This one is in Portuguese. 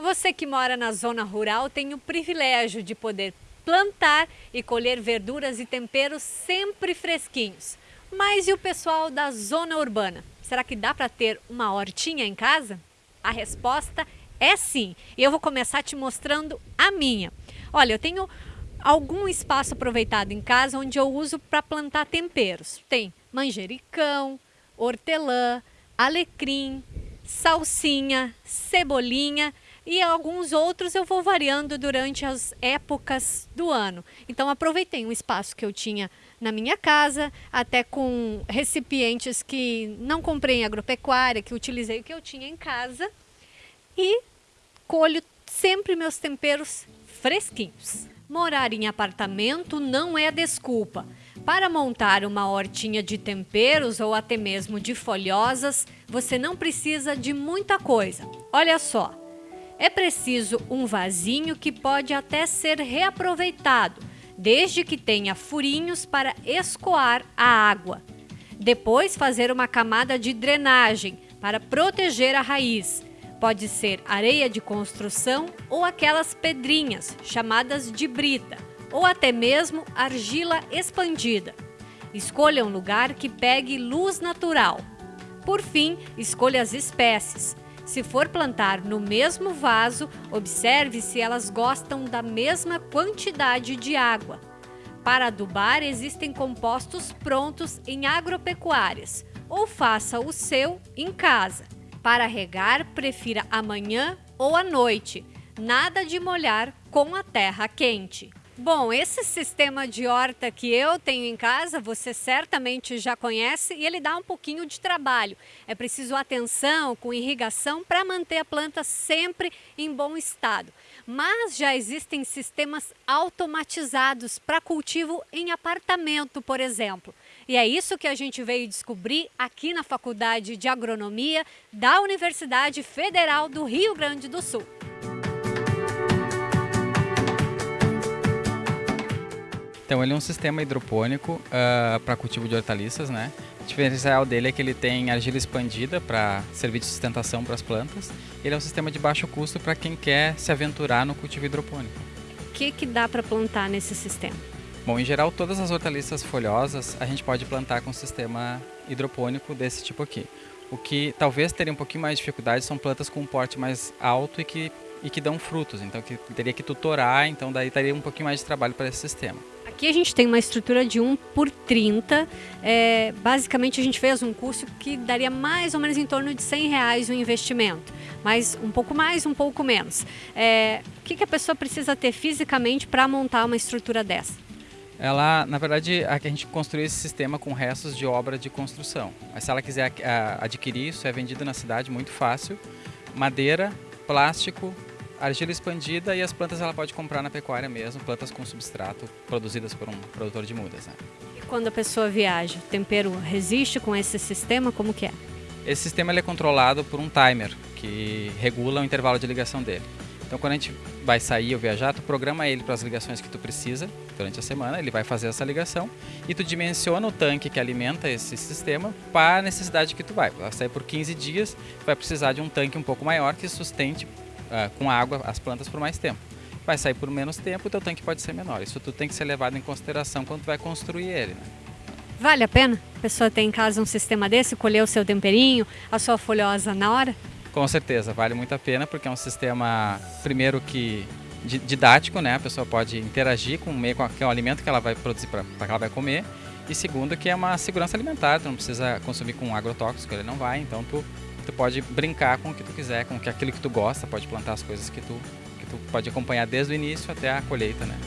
Você que mora na zona rural tem o privilégio de poder plantar e colher verduras e temperos sempre fresquinhos. Mas e o pessoal da zona urbana? Será que dá para ter uma hortinha em casa? A resposta é sim. E eu vou começar te mostrando a minha. Olha, eu tenho algum espaço aproveitado em casa onde eu uso para plantar temperos. Tem manjericão, hortelã, alecrim, salsinha, cebolinha e alguns outros eu vou variando durante as épocas do ano. Então aproveitei um espaço que eu tinha na minha casa, até com recipientes que não comprei em agropecuária, que utilizei o que eu tinha em casa e colho sempre meus temperos fresquinhos. Morar em apartamento não é desculpa. Para montar uma hortinha de temperos ou até mesmo de folhosas, você não precisa de muita coisa. Olha só, é preciso um vasinho que pode até ser reaproveitado, desde que tenha furinhos para escoar a água. Depois fazer uma camada de drenagem para proteger a raiz. Pode ser areia de construção ou aquelas pedrinhas chamadas de brita, ou até mesmo argila expandida. Escolha um lugar que pegue luz natural. Por fim, escolha as espécies. Se for plantar no mesmo vaso, observe se elas gostam da mesma quantidade de água. Para adubar, existem compostos prontos em agropecuárias, ou faça o seu em casa. Para regar, prefira amanhã ou à noite. Nada de molhar com a terra quente. Bom, esse sistema de horta que eu tenho em casa, você certamente já conhece e ele dá um pouquinho de trabalho. É preciso atenção com irrigação para manter a planta sempre em bom estado. Mas já existem sistemas automatizados para cultivo em apartamento, por exemplo. E é isso que a gente veio descobrir aqui na Faculdade de Agronomia da Universidade Federal do Rio Grande do Sul. Então ele é um sistema hidropônico uh, ah, para cultivo de hortaliças, né? O diferencial dele é que ele tem argila expandida para servir de sustentação para as plantas. Ele é um sistema de baixo custo para quem quer se aventurar no cultivo hidropônico. O que, que dá para plantar nesse sistema? Bom, em geral, todas as hortaliças folhosas a gente pode plantar com sistema hidropônico desse tipo aqui. O que talvez teria um pouquinho mais de dificuldade são plantas com um porte mais alto e que, e que dão frutos, então que teria que tutorar, então daí teria um pouquinho mais de trabalho para esse sistema. Aqui a gente tem uma estrutura de 1 por 30. É, basicamente a gente fez um curso que daria mais ou menos em torno de 100 reais o investimento. Mas um pouco mais, um pouco menos. É, o que, que a pessoa precisa ter fisicamente para montar uma estrutura dessa? Ela, na verdade, a gente construiu esse sistema com restos de obra de construção. Mas se ela quiser adquirir, isso é vendido na cidade muito fácil. Madeira, plástico, argila expandida e as plantas ela pode comprar na pecuária mesmo, plantas com substrato produzidas por um produtor de mudas. Né? E quando a pessoa viaja, o tempero resiste com esse sistema? Como que é? Esse sistema ele é controlado por um timer que regula o intervalo de ligação dele. Então quando a gente vai sair ou viajar, tu programa ele para as ligações que tu precisa durante a semana, ele vai fazer essa ligação e tu dimensiona o tanque que alimenta esse sistema para a necessidade que tu vai. Vai sair por 15 dias, vai precisar de um tanque um pouco maior que sustente uh, com água as plantas por mais tempo. Vai sair por menos tempo, o teu tanque pode ser menor. Isso tudo tem que ser levado em consideração quando tu vai construir ele. Né? Vale a pena a pessoa ter em casa um sistema desse, colher o seu temperinho, a sua folhosa na hora? Com certeza, vale muito a pena porque é um sistema, primeiro que didático, né? A pessoa pode interagir com o meio, com o alimento que ela vai produzir para que ela vai comer. E segundo que é uma segurança alimentar, tu não precisa consumir com agrotóxico, ele não vai, então tu tu pode brincar com o que tu quiser, com aquilo que tu gosta, pode plantar as coisas que tu, que tu pode acompanhar desde o início até a colheita, né?